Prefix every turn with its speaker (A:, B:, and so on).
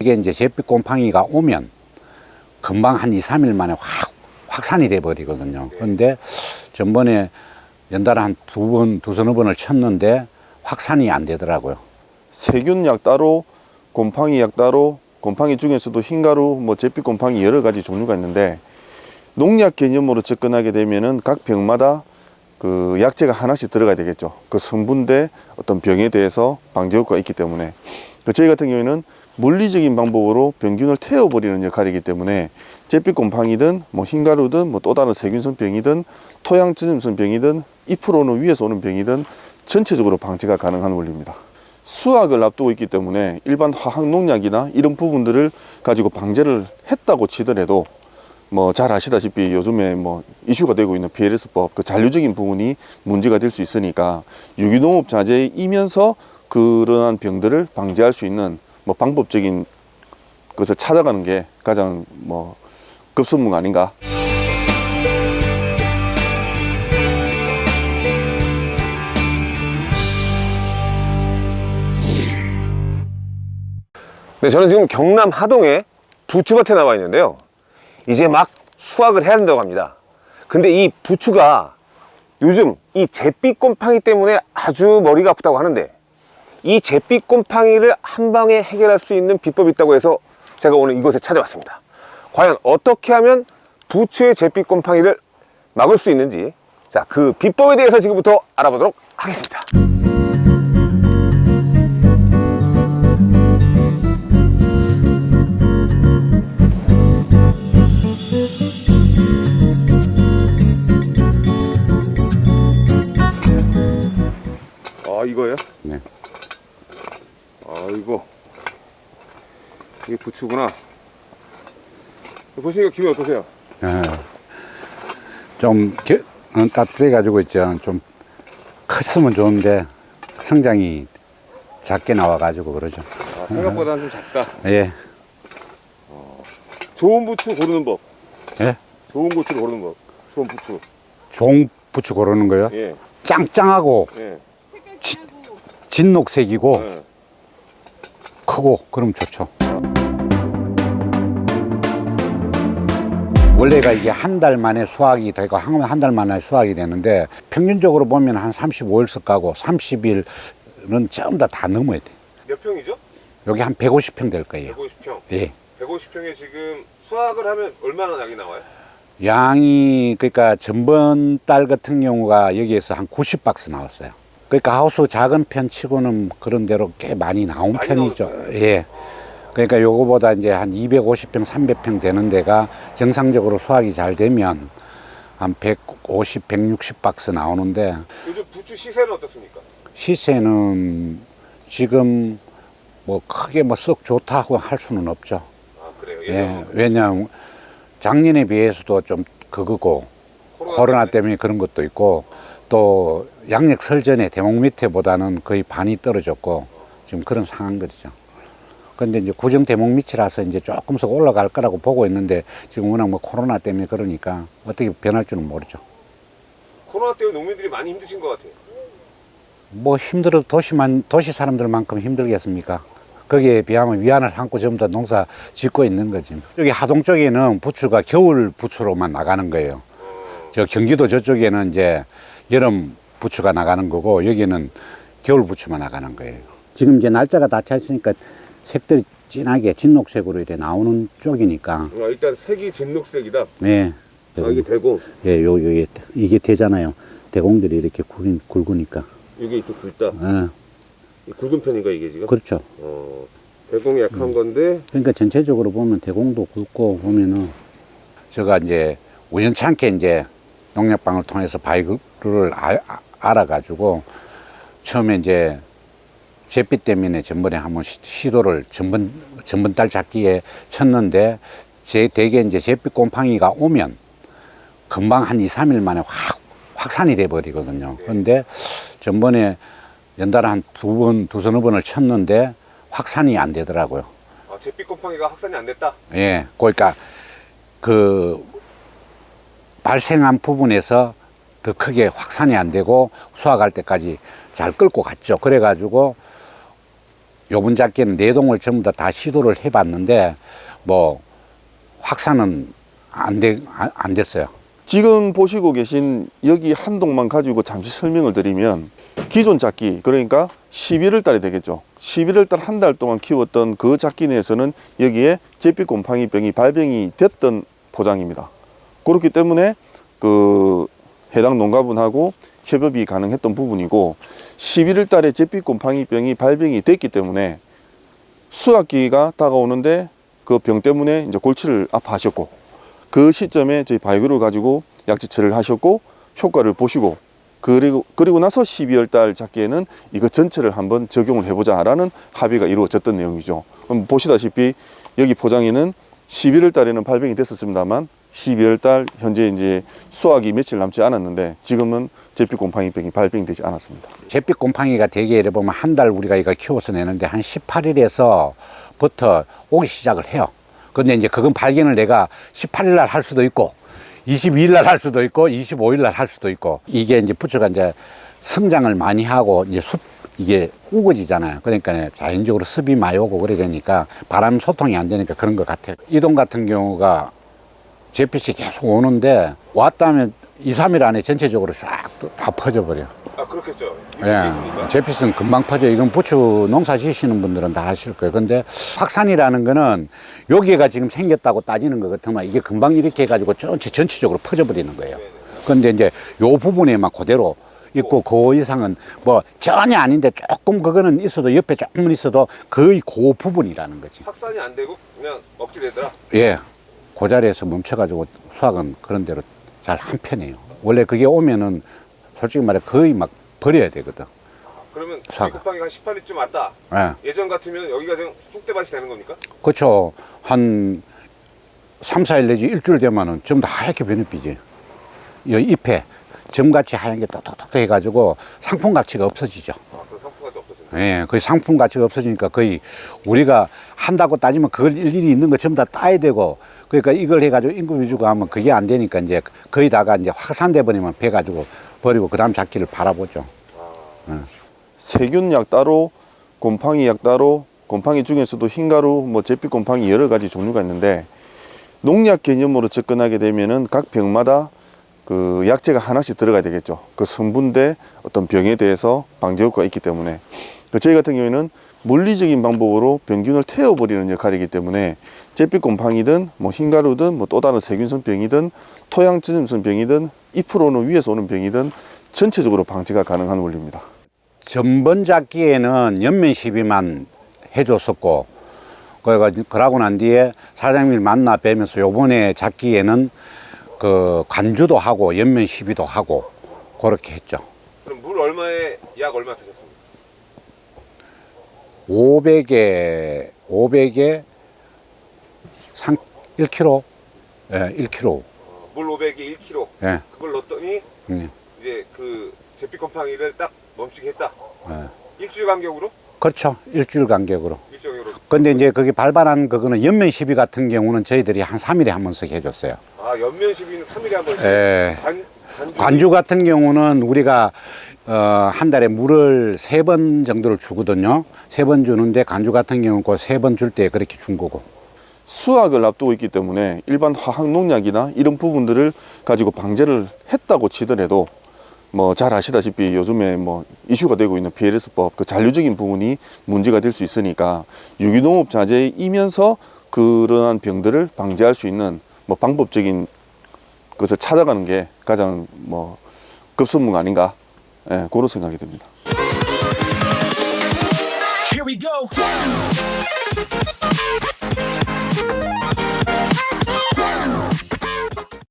A: 이게 이제 잿빛 곰팡이가 오면 금방 한 2, 3일 만에 확 확산이 돼 버리거든요. 그런데 전번에 연달아 한 두 번, 두 서너 번을 쳤는데 확산이 안 되더라고요.
B: 세균약 따로, 곰팡이 약 따로, 곰팡이 중에서도 흰가루, 뭐 잿빛 곰팡이 여러 가지 종류가 있는데 농약 개념으로 접근하게 되면은 각 병마다 그 약재가 하나씩 들어가야 되겠죠. 그 성분대 어떤 병에 대해서 방제 효과가 있기 때문에 그 저희 같은 경우에는 물리적인 방법으로 병균을 태워버리는 역할이기 때문에 잿빛 곰팡이든 뭐 흰가루든 뭐 또 다른 세균성 병이든 토양지름성 병이든 잎으로는 위에서 오는 병이든 전체적으로 방지가 가능한 원리입니다. 수확을 앞두고 있기 때문에 일반 화학 농약이나 이런 부분들을 가지고 방제를 했다고 치더라도 뭐 잘 아시다시피 요즘에 뭐 이슈가 되고 있는 PLS법 그 잔류적인 부분이 문제가 될 수 있으니까 유기농업 자재이면서 그러한 병들을 방지할 수 있는 뭐 방법적인 것을 찾아가는 게 가장 뭐 급선무가 아닌가
C: 네, 저는 지금 경남 하동에 부추밭에 나와 있는데요. 이제 막 수확을 해야 된다고 합니다. 근데 이 부추가 요즘 이 잿빛 곰팡이 때문에 아주 머리가 아프다고 하는데 이 잿빛 곰팡이를 한 방에 해결할 수 있는 비법이 있다고 해서 제가 오늘 이곳에 찾아왔습니다. 과연 어떻게 하면 부추의 잿빛 곰팡이를 막을 수 있는지 자, 그 비법에 대해서 지금부터 알아보도록 하겠습니다. 아, 이거예요?
A: 네.
C: 아이고 이게 부추구나 보시니까 기분이 어떠세요?
A: 예. 좀 겨, 어, 따뜻해 가지고 있죠. 좀 컸으면 좋은데 성장이 작게 나와 가지고 그러죠.
C: 아, 생각보다는 좀 작다
A: 예.
C: 좋은 부추 고르는 법
A: 예.
C: 좋은 부추 고르는 법 좋은 부추
A: 종 부추 고르는 거요.
C: 예,
A: 짱짱하고
C: 예,
A: 진녹색이고
C: 예.
A: 크고 그럼 좋죠. 원래가 이게 한 달 만에 수확이 되고 한 달 만에 수확이 되는데 평균적으로 보면 한 35일씩 가고 30일은 전부 다, 다 넘어야 돼.
C: 몇 평이죠?
A: 여기 한 150평 될 거예요.
C: 150평
A: 예.
C: 150평에 지금 수확을 하면 얼마나 약이 나와요?
A: 양이 그러니까 전번 달 같은 경우가 여기에서 한 90박스 나왔어요. 그러니까 하우스 작은 편 치고는 그런 대로 꽤 많이 나온
C: 많이
A: 편이죠.
C: 나오죠.
A: 예. 그러니까 요거보다 이제 한 250평, 300평 되는 데가 정상적으로 수확이 잘 되면 한 150, 160 박스 나오는데
C: 요즘 부추 시세는 어떻습니까?
A: 시세는 지금 뭐 크게 뭐 썩 좋다고 할 수는 없죠.
C: 아 그래요?
A: 예. 왜냐하면 작년에 비해서도 좀 그거고 코로나 때문에 그런 것도 있고 또 양력 설전에 대목 밑에 보다는 거의 반이 떨어졌고 지금 그런 상황 거죠. 근데 이제 구정 대목 밑이라서 이제 조금씩 올라갈 거라고 보고 있는데 지금 워낙 뭐 코로나 때문에 그러니까 어떻게 변할 줄은 모르죠.
C: 코로나 때문에 농민들이 많이 힘드신 것 같아요
A: 뭐 힘들어 도시만 도시 사람들만큼 힘들겠습니까? 거기에 비하면 위안을 삼고 전부 다 농사 짓고 있는 거지. 여기 하동 쪽에는 부추가 겨울 부추로만 나가는 거예요. 저 경기도 저쪽에는 이제 여름 부추가 나가는 거고 여기는 겨울 부추만 나가는 거예요. 지금 이제 날짜가 다 찼으니까 색들이 진하게 진녹색으로 이렇게 나오는 쪽이니까.
C: 아, 일단 색이 진녹색이다
A: 네.
C: 아, 이게 대고
A: 예, 요, 요, 이게 되잖아요. 대공들이 이렇게 굵, 굵으니까.
C: 이게 또 굵다
A: 예,
C: 이 굵은 편인가 이게 지금?
A: 그렇죠.
C: 어, 대공이 약한 건데
A: 그러니까 전체적으로 보면 대공도 굵고 보면은 제가 이제 우연찮게 이제 농약방을 통해서 바이그를 알, 아- 알아가지고 처음에 이제 잿빛 때문에 전번에 한번 시- 시도를 전번 전번 달 잡기에 쳤는데 제 대개 이제 잿빛 곰팡이가 오면 금방 한 2, 3일 만에 확 확산이 돼 버리거든요. 그런데 전번에 연달아 한 두 번, 두 서너 번을 쳤는데 확산이 안 되더라고요.
C: 아, 잿빛 곰팡이가 확산이 안 됐다
A: 예, 그러니까 그 발생한 부분에서 더 크게 확산이 안 되고 수확할 때까지 잘 끌고 갔죠. 그래가지고 요번 작기는 네 동을 전부 다, 다 시도를 해봤는데 뭐 확산은 안, 돼, 안, 안 됐어요.
B: 지금 보시고 계신 여기 한 동만 가지고 잠시 설명을 드리면 기존 작기 그러니까 11월 달이 되겠죠 11월 달 한 달 동안 키웠던 그 작기 내에서는 여기에 제빛 곰팡이 병이 발병이 됐던 포장입니다 그렇기 때문에 그 해당 농가분하고 협업이 가능했던 부분이고 11월 달에 제빛 곰팡이 병이 발병이 됐기 때문에 수확기가 다가오는데 그 병 때문에 이제 골치를 아파하셨고 그 시점에 저희 바이오를 가지고 약지처리를 하셨고 효과를 보시고 그리고 그리고 나서 12월 달 작기에는 이거 전체를 한번 적용을 해보자 라는 합의가 이루어졌던 내용이죠. 보시다시피 여기 포장에는 11월 달에는 발병이 됐었습니다만 12월 달 현재 이제 수확이 며칠 남지 않았는데 지금은 제빛 곰팡이병이 발병되지 않았습니다.
A: 잿빛 곰팡이가 대개 이래 보면 한 달 우리가 이걸 키워서 내는데 한 18일에서 부터 오기 시작을 해요. 근데 이제 그건 발견을 내가 18일 날 할 수도 있고 22일 날 할 수도 있고 25일 날 할 수도 있고 이게 이제 부추가 이제 성장을 많이 하고 이제 숲 이게 우거지잖아요. 그러니까 자연적으로 습이 많이 오고 그래 되니까 바람 소통이 안 되니까 그런 것 같아요. 이동 같은 경우가 잿빛이 계속 오는데 왔다면 2, 3일 안에 전체적으로 싹 다 퍼져버려.
C: 아 그렇겠죠.
A: 예, 제피스는 금방 퍼져. 이건 부추 농사 지시는 분들은 다 아실 거예요. 근데 확산이라는 거는 여기가 지금 생겼다고 따지는 것 같으면 이게 금방 이렇게 해가지고 전체, 전체적으로 퍼져버리는 거예요. 근데 이제 요 부분에만 그대로 있고 그 이상은 뭐 전혀 아닌데 조금 그거는 있어도 옆에 조금은 있어도 거의 그 부분이라는 거지.
C: 확산이 안 되고 그냥 억지되더라.
A: 예. 그 자리에서 멈춰가지고 수확은 그런 대로 잘 한 편이에요. 원래 그게 오면은 솔직히 말해 거의 막 버려야 되거든.
C: 그러면. 곰팡이가 한 18일쯤 왔다.
A: 예.
C: 예전 같으면 여기가 그냥 쑥대밭이 되는 겁니까?
A: 그렇죠. 한 3, 4일 내지 일주일 되면은 전부 다 하얗게 변해비지. 이 잎에 점같이 하얀 게 똑똑똑 해가지고 상품 가치가 없어지죠.
C: 아,
A: 예, 거의 상품 가치가 없어지니까 거의 우리가 한다고 따지면 그걸 일일이 있는 거 전부 다 따야 되고 그러니까 이걸 해가지고 인구 위주가 하면 그게 안 되니까 이제 거의 다가 이제 확산돼 버리면 배 가지고 버리고 그 다음 작기를 바라보죠.
B: 세균 약 따로, 곰팡이 약 따로, 곰팡이 중에서도 흰가루, 뭐 제빛 곰팡이 여러 가지 종류가 있는데 농약 개념으로 접근하게 되면은 각 병마다 그 약재가 하나씩 들어가야 되겠죠. 그 성분대 어떤 병에 대해서 방제 효과가 있기 때문에 그 저희 같은 경우에는 물리적인 방법으로 병균을 태워버리는 역할이기 때문에 제빛 곰팡이든 뭐 흰가루든 뭐 또 다른 세균성 병이든 토양지름성 병이든 잎으로 오는 위에서 오는 병이든 전체적으로 방지가 가능한 원리입니다.
A: 전번 작기에는 연면 시비만 해줬었고 그래가 그러고 난 뒤에 사장님을 만나 뵈면서 요번에 작기에는 그 관주도 하고 연면 시비도 하고 그렇게 했죠.
C: 그럼 물 얼마에 약 얼마 드셨습니까?
A: 500에 500에 상 1kg 예, 1kg
C: 어, 물 500에 1kg.
A: 예.
C: 그걸 넣었더니
A: 예.
C: 이제 그 제빛 곰팡이를 딱 멈추게 했다.
A: 예.
C: 일주일 간격으로?
A: 그렇죠. 일주일 간격으로.
C: 일정으로.
A: 근데 이제 거기 발발한 그거는 연면 시비 같은 경우는 저희들이 한 3일에 한 번씩 해줬어요.
C: 아 연면 시비는 3일에 한 번씩.
A: 예.
C: 관, 관주.
A: 관주 같은 경우는 우리가 어, 한 달에 물을 세 번 정도를 주거든요. 세 번 주는데 관주 같은 경우는 그 세 번 줄 때 그렇게 준 거고.
B: 수확을 앞두고 있기 때문에 일반 화학 농약이나 이런 부분들을 가지고 방제를 했다고 치더라도 뭐 잘 아시다시피 요즘에 뭐 이슈가 되고 있는 PLS법 그 잔류적인 부분이 문제가 될 수 있으니까 유기농업 자재이면서 그러한 병들을 방지할 수 있는 뭐 방법적인 것을 찾아가는 게 가장 뭐 급선무가 아닌가 예, 그런 생각이 듭니다.